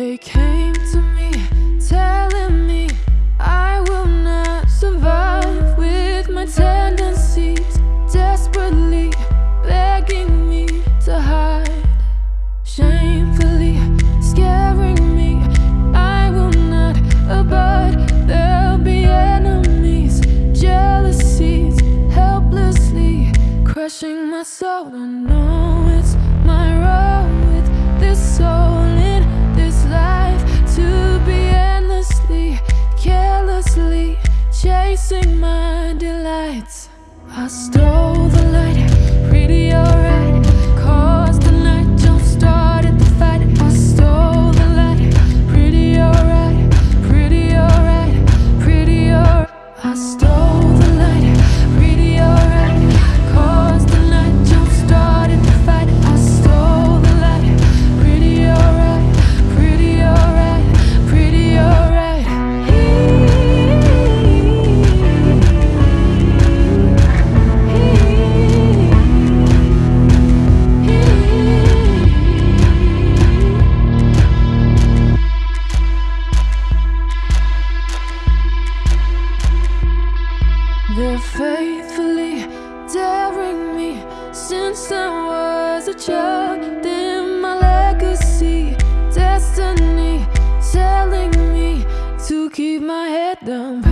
They came to me telling me I will not survive with my tendencies Desperately begging me to hide Shamefully scaring me. I will not abide. There'll be enemies, jealousies Helplessly crushing my soul, I know I still faithfully daring me since I was a child. Then my legacy, destiny, telling me to keep my head down.